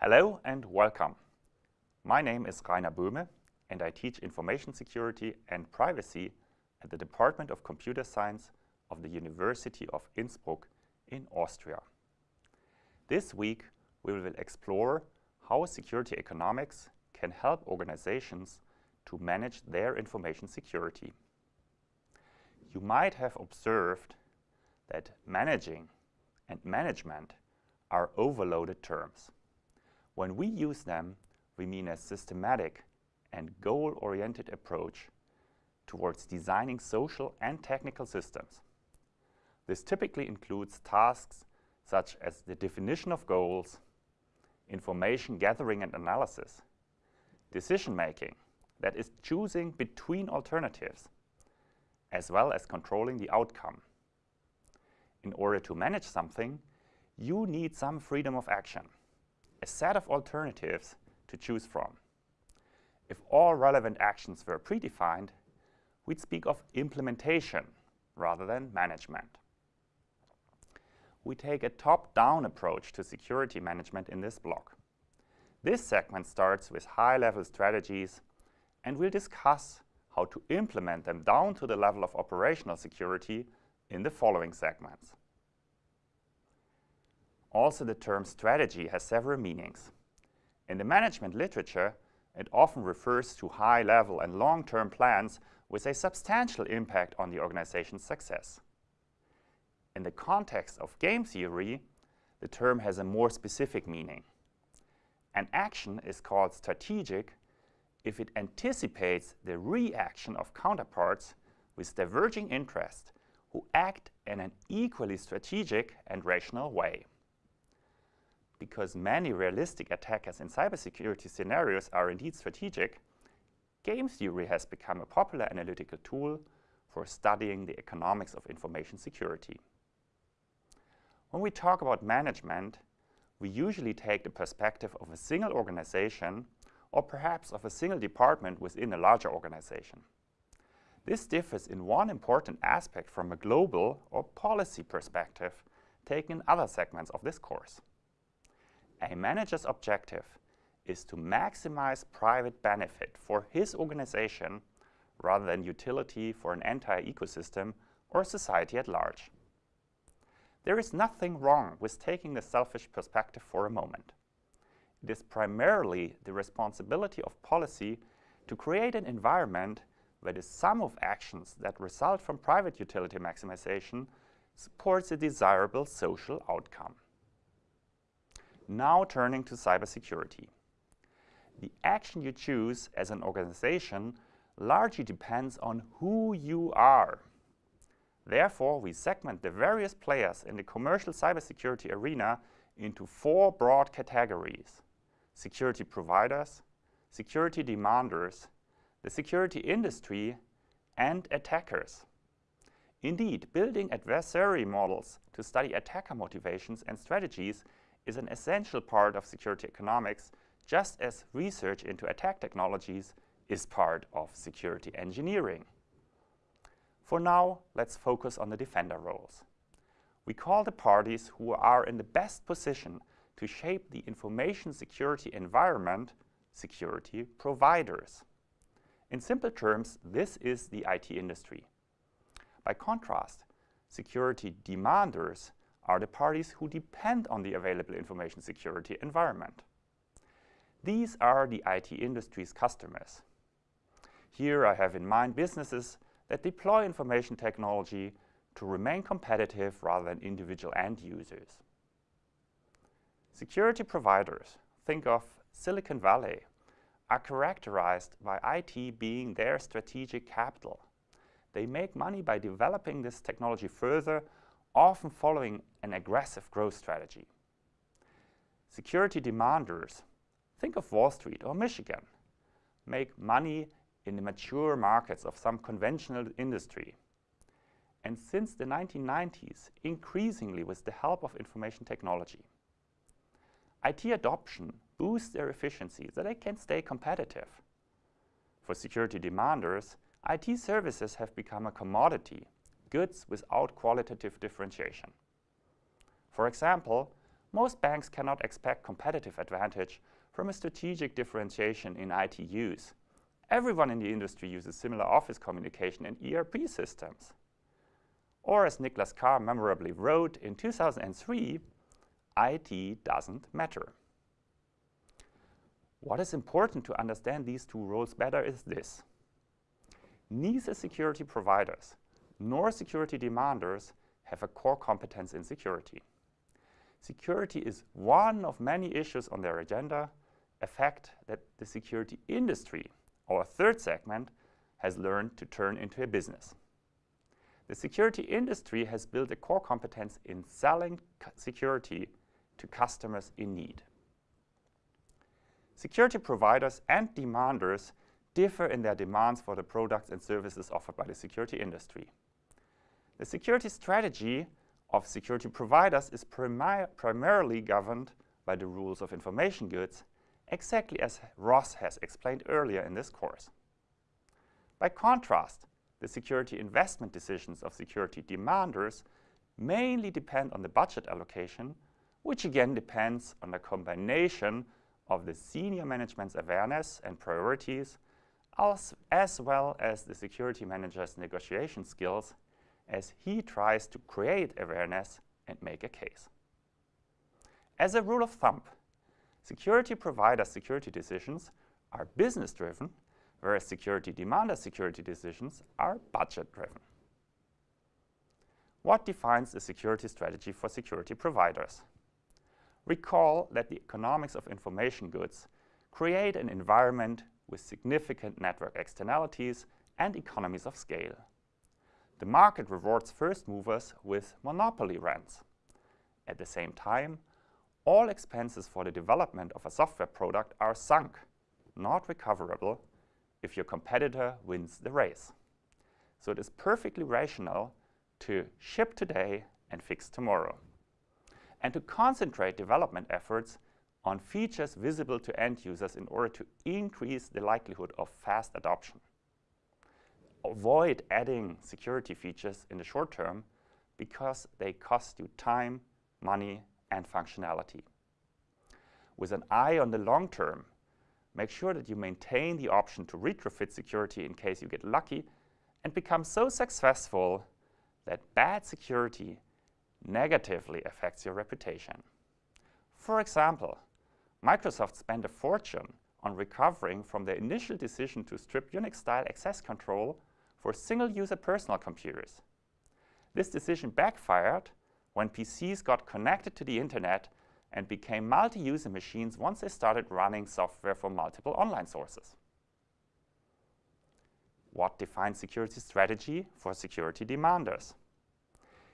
Hello and welcome. My name is Rainer Böhme and I teach Information Security and Privacy at the Department of Computer Science of the University of Innsbruck in Austria. This week we will explore how security economics can help organizations to manage their information security. You might have observed that managing and management are overloaded terms. When we use them, we mean a systematic and goal-oriented approach towards designing social and technical systems. This typically includes tasks such as the definition of goals, information gathering and analysis, decision-making, that is choosing between alternatives, as well as controlling the outcome. In order to manage something, you need some freedom of action, a set of alternatives to choose from. If all relevant actions were predefined, we'd speak of implementation rather than management. We take a top-down approach to security management in this block. This segment starts with high-level strategies, and we'll discuss how to implement them down to the level of operational security in the following segments. Also, the term strategy has several meanings. In the management literature, it often refers to high-level and long-term plans with a substantial impact on the organization's success. In the context of game theory, the term has a more specific meaning. An action is called strategic if it anticipates the reaction of counterparts with diverging interests who act in an equally strategic and rational way. Because many realistic attackers in cybersecurity scenarios are indeed strategic, game theory has become a popular analytical tool for studying the economics of information security. When we talk about management, we usually take the perspective of a single organization or perhaps of a single department within a larger organization. This differs in one important aspect from a global or policy perspective taken in other segments of this course. A manager's objective is to maximize private benefit for his organization rather than utility for an entire ecosystem or society at large. There is nothing wrong with taking the selfish perspective for a moment. It is primarily the responsibility of policy to create an environment where the sum of actions that result from private utility maximization supports a desirable social outcome. Now turning to cybersecurity. The action you choose as an organization largely depends on who you are. Therefore, we segment the various players in the commercial cybersecurity arena into four broad categories security providers, security demanders, the security industry, and attackers. Indeed, building adversary models to study attacker motivations and strategies is an essential part of security economics, just as research into attack technologies is part of security engineering. For now, let's focus on the defender roles. We call the parties who are in the best position to shape the information security environment security providers. In simple terms, this is the IT industry. By contrast, security demanders are the parties who depend on the available information security environment. These are the IT industry's customers. Here I have in mind businesses that deploy information technology to remain competitive rather than individual end users. Security providers, think of Silicon Valley, are characterized by IT being their strategic capital. They make money by developing this technology further, often following an aggressive growth strategy. Security demanders, think of Wall Street or Michigan, make money in the mature markets of some conventional industry. And since the 1990s, increasingly with the help of information technology. IT adoption boosts their efficiency so they can stay competitive. For security demanders, IT services have become a commodity, goods without qualitative differentiation. For example, most banks cannot expect competitive advantage from a strategic differentiation in IT use. Everyone in the industry uses similar office communication and ERP systems. Or as Nicholas Carr memorably wrote in 2003, IT doesn't matter. What is important to understand these two roles better is this. Neither security providers nor security demanders have a core competence in security. Security is one of many issues on their agenda, a fact that the security industry, our third segment, has learned to turn into a business. The security industry has built a core competence in selling security to customers in need. Security providers and demanders differ in their demands for the products and services offered by the security industry. The security strategy of security providers is primi primarily governed by the rules of information goods, exactly as Ross has explained earlier in this course. By contrast, the security investment decisions of security demanders mainly depend on the budget allocation, which again depends on the combination of the senior management's awareness and priorities, as, as well as the security manager's negotiation skills as he tries to create awareness and make a case. As a rule of thumb, security provider security decisions are business-driven, whereas security demander security decisions are budget-driven. What defines the security strategy for security providers? Recall that the economics of information goods create an environment with significant network externalities and economies of scale. The market rewards first movers with monopoly rents. At the same time, all expenses for the development of a software product are sunk, not recoverable, if your competitor wins the race. So it is perfectly rational to ship today and fix tomorrow, and to concentrate development efforts on features visible to end users in order to increase the likelihood of fast adoption avoid adding security features in the short term because they cost you time, money, and functionality. With an eye on the long term, make sure that you maintain the option to retrofit security in case you get lucky and become so successful that bad security negatively affects your reputation. For example, Microsoft spent a fortune on recovering from their initial decision to strip Unix-style access control for single-user personal computers. This decision backfired when PCs got connected to the internet and became multi-user machines once they started running software from multiple online sources. What defines security strategy for security demanders?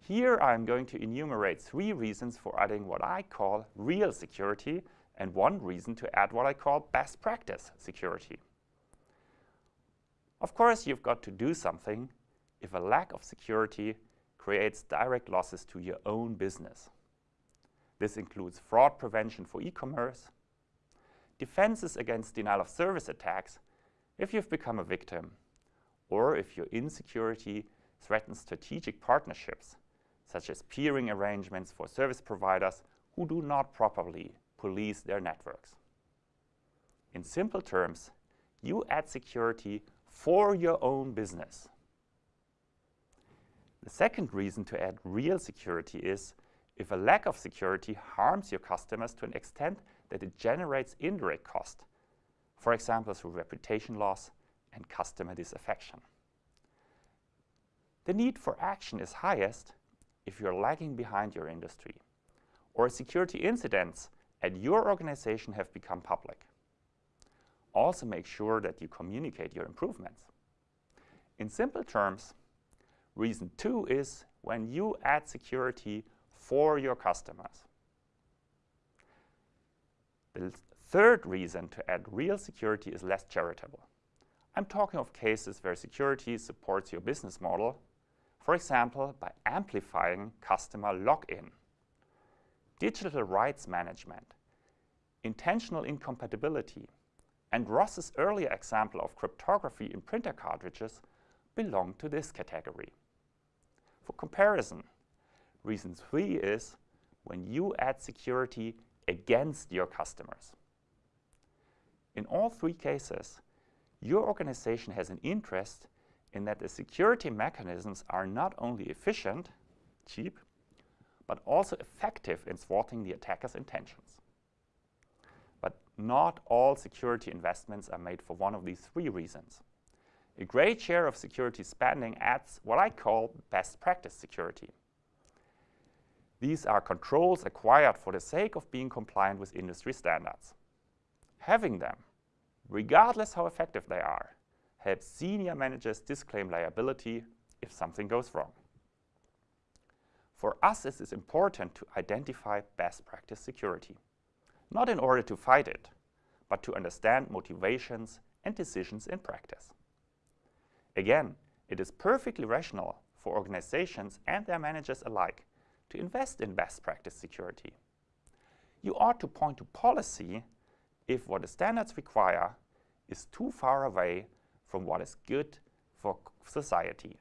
Here I'm going to enumerate three reasons for adding what I call real security and one reason to add what I call best practice security. Of course, you've got to do something if a lack of security creates direct losses to your own business. This includes fraud prevention for e-commerce, defenses against denial of service attacks if you've become a victim, or if your insecurity threatens strategic partnerships, such as peering arrangements for service providers who do not properly police their networks. In simple terms, you add security for your own business. The second reason to add real security is if a lack of security harms your customers to an extent that it generates indirect cost, for example through reputation loss and customer disaffection. The need for action is highest if you're lagging behind your industry or security incidents at your organization have become public. Also make sure that you communicate your improvements. In simple terms, reason two is when you add security for your customers. The third reason to add real security is less charitable. I'm talking of cases where security supports your business model, for example, by amplifying customer lock-in, digital rights management, intentional incompatibility, and Ross's earlier example of cryptography in printer cartridges belong to this category. For comparison, reason three is when you add security against your customers. In all three cases, your organization has an interest in that the security mechanisms are not only efficient, cheap, but also effective in thwarting the attacker's intentions. Not all security investments are made for one of these three reasons. A great share of security spending adds what I call best practice security. These are controls acquired for the sake of being compliant with industry standards. Having them, regardless how effective they are, helps senior managers disclaim liability if something goes wrong. For us, it is important to identify best practice security, not in order to fight it, but to understand motivations and decisions in practice. Again, it is perfectly rational for organizations and their managers alike to invest in best practice security. You ought to point to policy if what the standards require is too far away from what is good for society.